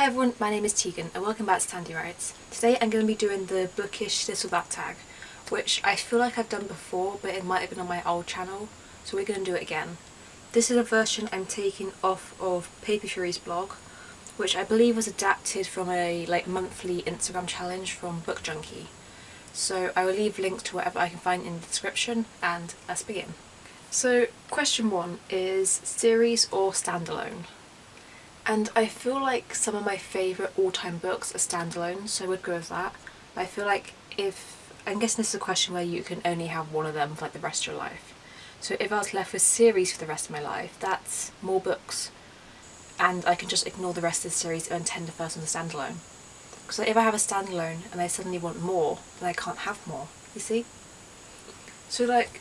Hey everyone, my name is Tegan and welcome back to Tandy Writes. Today I'm going to be doing the bookish this or that tag, which I feel like I've done before but it might have been on my old channel, so we're going to do it again. This is a version I'm taking off of Paper Fury's blog, which I believe was adapted from a like monthly Instagram challenge from Book Junkie. So I will leave links to whatever I can find in the description and let's begin. So question one is series or standalone? And I feel like some of my favourite all-time books are standalone, so I would go with that. But I feel like if... I'm guessing this is a question where you can only have one of them for like the rest of your life. So if I was left with series for the rest of my life, that's more books. And I can just ignore the rest of the series and tend to first on the standalone. Because like, if I have a standalone and I suddenly want more, then I can't have more, you see? So like,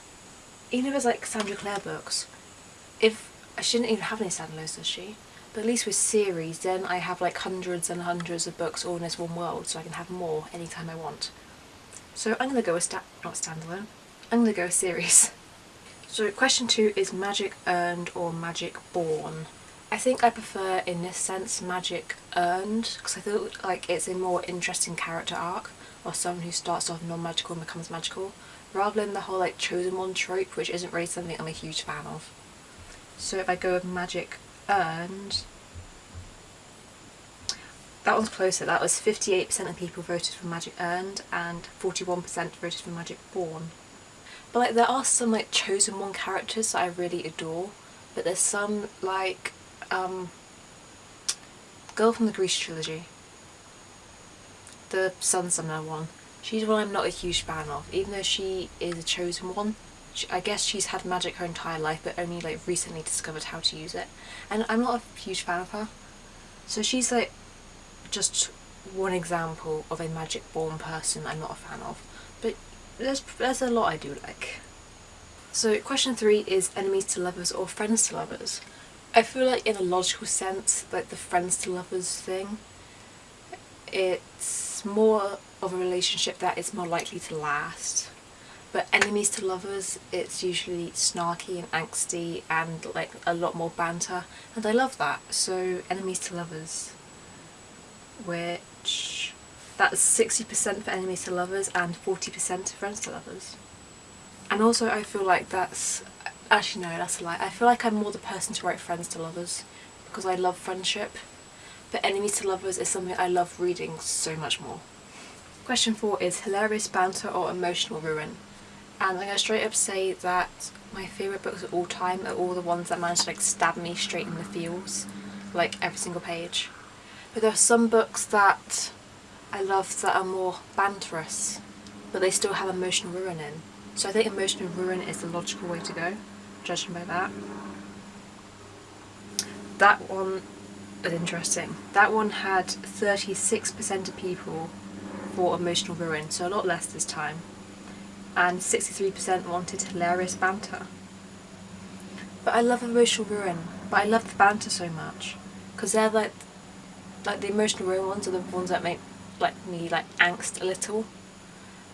even if it's like Cassandra Clare books, if... I shouldn't even have any standalones, does she? But at least with series, then I have like hundreds and hundreds of books all in this one world, so I can have more anytime I want. So I'm going to go a sta not standalone, I'm going to go a series. So question two is magic earned or magic born. I think I prefer in this sense magic earned because I feel like it's a more interesting character arc of someone who starts off non-magical and becomes magical rather than the whole like chosen one trope which isn't really something I'm a huge fan of. So if I go with magic earned that one's closer, that was 58% of people voted for Magic Earned and 41% voted for Magic Born. But like there are some like chosen one characters that I really adore, but there's some like um Girl from the Grisha trilogy. The Sun Summoner one. She's one I'm not a huge fan of, even though she is a chosen one. I guess she's had magic her entire life but only like recently discovered how to use it. And I'm not a huge fan of her. So she's like just one example of a magic born person I'm not a fan of. But there's, there's a lot I do like. So question three is enemies to lovers or friends to lovers. I feel like in a logical sense, like the friends to lovers thing, it's more of a relationship that is more likely to last but enemies to lovers it's usually snarky and angsty and like a lot more banter and I love that. So enemies to lovers which that's 60% for enemies to lovers and 40% for friends to lovers. And also I feel like that's actually no that's a lie. I feel like I'm more the person to write friends to lovers because I love friendship. But enemies to lovers is something I love reading so much more. Question 4 is hilarious banter or emotional ruin and I'm going to straight up say that my favourite books of all time are all the ones that manage to like stab me straight in the feels, like every single page. But there are some books that I love that are more banterous, but they still have emotional ruin in. So I think emotional ruin is the logical way to go, judging by that. That one is interesting. That one had 36% of people for emotional ruin, so a lot less this time and 63% wanted hilarious banter. But I love emotional ruin, but I love the banter so much because they're like like the emotional ruin ones are the ones that make like me like angst a little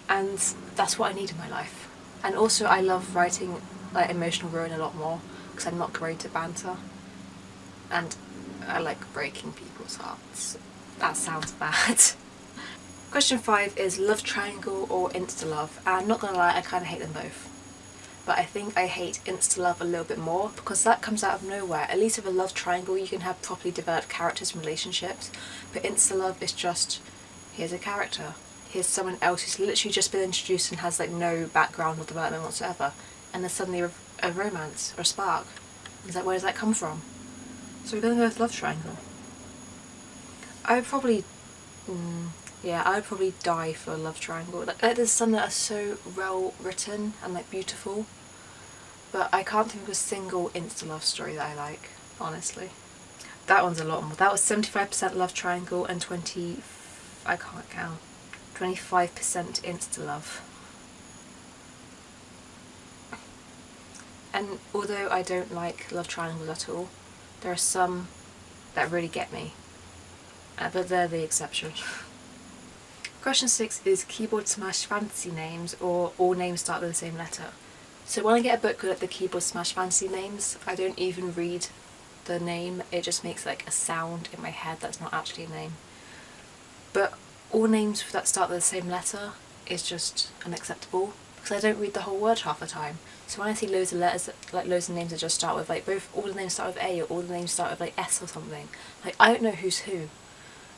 and that's what I need in my life. And also I love writing like emotional ruin a lot more because I'm not great at banter and I like breaking people's hearts. That sounds bad. Question 5 is love triangle or insta love and not gonna lie I kind of hate them both but I think I hate insta love a little bit more because that comes out of nowhere. At least with a love triangle you can have properly developed characters and relationships but insta love is just here's a character here's someone else who's literally just been introduced and has like no background or development whatsoever and there's suddenly a, romance or a spark. Is like where does that come from? So we're gonna go with love triangle. I would probably mm, yeah, I would probably die for a love triangle. Like, there's some that are so well written and like beautiful, but I can't think of a single insta love story that I like, honestly. That one's a lot more. That was 75% love triangle and 20, I can't count, 25% insta love. And although I don't like love triangles at all, there are some that really get me, uh, but they're the exception. Question 6 is keyboard smash fantasy names or all names start with the same letter. So when I get a book with the keyboard smash fantasy names, I don't even read the name, it just makes like a sound in my head that's not actually a name. But all names that start with the same letter is just unacceptable because I don't read the whole word half the time. So when I see loads of letters, like loads of names that just start with like both all the names start with A or all the names start with like S or something, like I don't know who's who.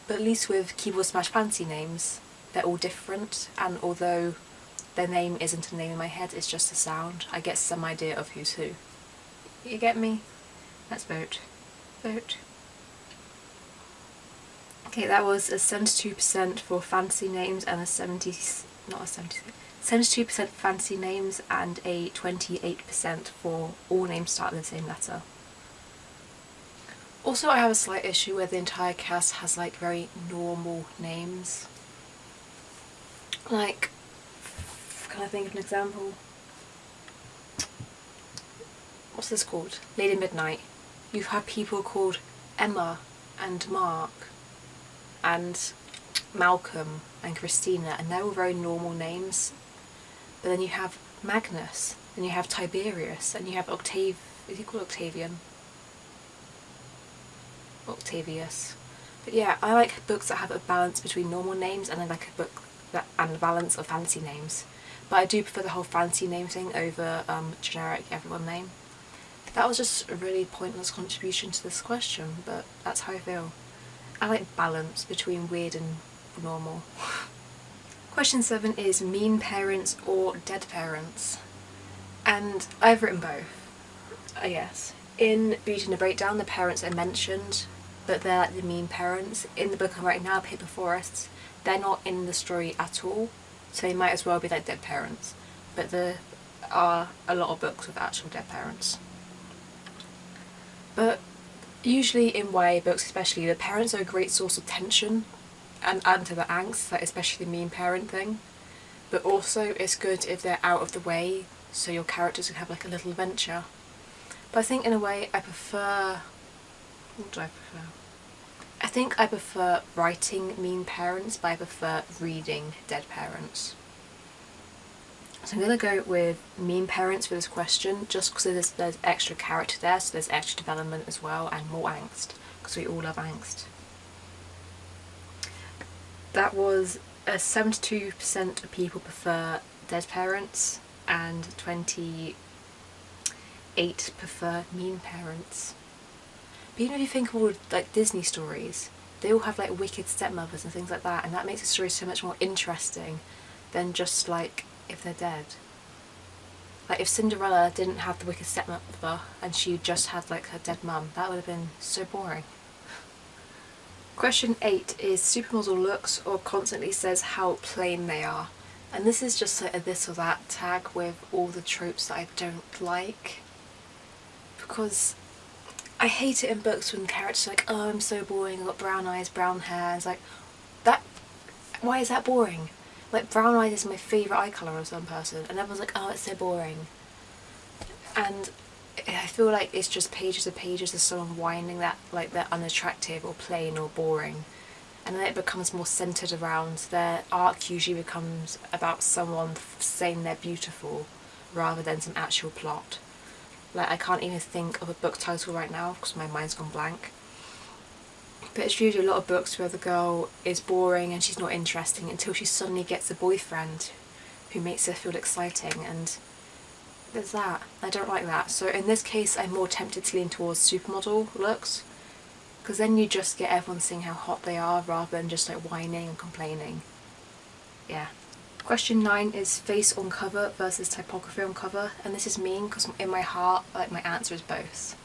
But at least with Keyboard Smash Fancy names, they're all different and although their name isn't a name in my head, it's just a sound, I get some idea of who's who. You get me? Let's vote. Vote. Okay, that was a 72% for fancy names and a 70, not a 70, 72% for fancy names and a 28% for all names start with the same letter. Also I have a slight issue where the entire cast has like very normal names. Like, can I think of an example? What's this called? Lady Midnight. You've had people called Emma and Mark and Malcolm and Cristina and they're all very normal names. But then you have Magnus, and you have Tiberius, and you have Octave, is he called Octavian? Octavius. But yeah, I like books that have a balance between normal names and I like a book and a balance of fancy names. But I do prefer the whole fancy name thing over um, generic everyone name. That was just a really pointless contribution to this question, but that's how I feel. I like balance between weird and normal. Question 7 is mean parents or dead parents? And I've written both, I guess. In Beauty and the Breakdown the parents are mentioned but they're like the mean parents. In the book I'm writing now, Paper Forests, they're not in the story at all so they might as well be like dead parents but there are a lot of books with actual dead parents. But usually in YA books especially the parents are a great source of tension and add to the angst, that especially mean parent thing. But also it's good if they're out of the way so your characters can have like a little adventure. But I think in a way I prefer... What do I prefer? I think I prefer writing mean parents but I prefer reading dead parents. So I'm going to go with mean parents for this question just because there's, there's extra character there so there's extra development as well and more angst because we all love angst. That was a 72% of people prefer dead parents and 28 prefer mean parents. But know, if you think of all like Disney stories, they all have like wicked stepmothers and things like that and that makes the story so much more interesting than just like if they're dead. Like if Cinderella didn't have the wicked stepmother and she just had like her dead mum, that would have been so boring. Question 8 is supermodel looks or constantly says how plain they are. And this is just like a this or that tag with all the tropes that I don't like. Because I hate it in books when characters are like, oh I'm so boring, I've got brown eyes, brown hair. It's like, that, why is that boring? Like brown eyes is my favourite eye colour of some person and everyone's like, oh it's so boring. And I feel like it's just pages and pages of someone whining that like they're unattractive or plain or boring and then it becomes more centred around their arc usually becomes about someone saying they're beautiful rather than some actual plot. Like I can't even think of a book title right now because my mind's gone blank. But it's usually a lot of books where the girl is boring and she's not interesting until she suddenly gets a boyfriend who makes her feel exciting and there's that. I don't like that. So in this case I'm more tempted to lean towards supermodel looks because then you just get everyone seeing how hot they are rather than just like whining and complaining. Yeah. Question 9 is face on cover versus typography on cover and this is mean because in my heart like my answer is both.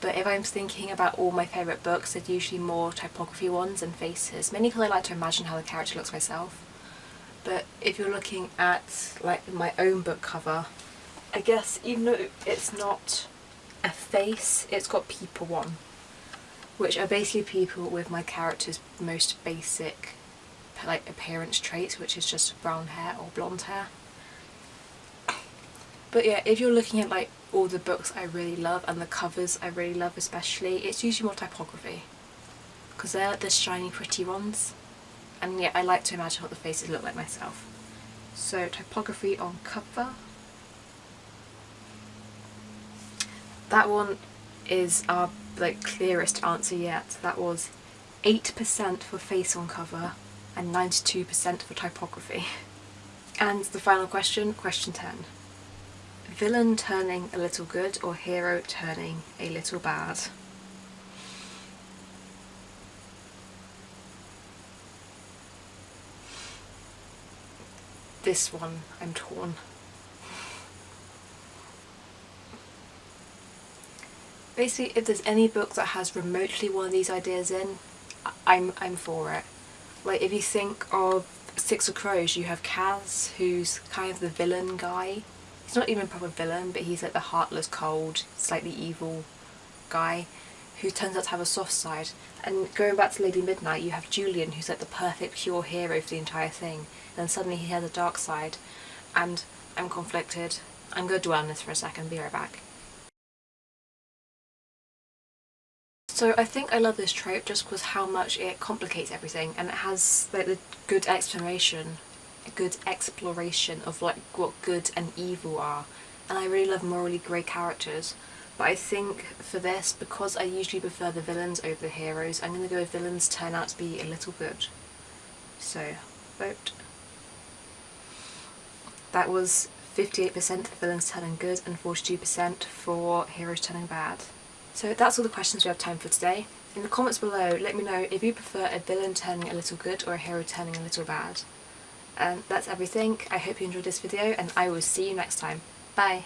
But if I'm thinking about all my favourite books, they're usually more typography ones than faces, mainly because I like to imagine how the character looks myself. But if you're looking at like my own book cover, I guess even though it's not a face, it's got people on, which are basically people with my character's most basic like appearance traits, which is just brown hair or blonde hair. But yeah, if you're looking at like all the books I really love and the covers I really love especially, it's usually more typography because they're like the shiny pretty ones and yeah, I like to imagine what the faces look like myself. So typography on cover that one is our like clearest answer yet. That was 8% for face on cover and 92% for typography. And the final question, question 10. Villain turning a little good or hero turning a little bad? This one, I'm torn. Basically, if there's any book that has remotely one of these ideas in, I'm, I'm for it. Like, if you think of Six of Crows, you have Kaz, who's kind of the villain guy. He's not even a proper villain, but he's like the heartless, cold, slightly evil guy who turns out to have a soft side. And going back to Lady Midnight, you have Julian, who's like the perfect pure hero for the entire thing. Then suddenly he has a dark side, and I'm conflicted. I'm going to dwell on this for a second, be right back. So I think I love this trope just because how much it complicates everything and it has like the good explanation, a good exploration of like what good and evil are and I really love morally grey characters but I think for this, because I usually prefer the villains over the heroes, I'm going to go with villains turn out to be a little good. So, vote. That was 58% for villains turning good and 42% for heroes turning bad. So that's all the questions we have time for today. In the comments below, let me know if you prefer a villain turning a little good or a hero turning a little bad. And that's everything. I hope you enjoyed this video and I will see you next time. Bye!